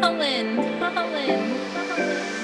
Holland, Holland,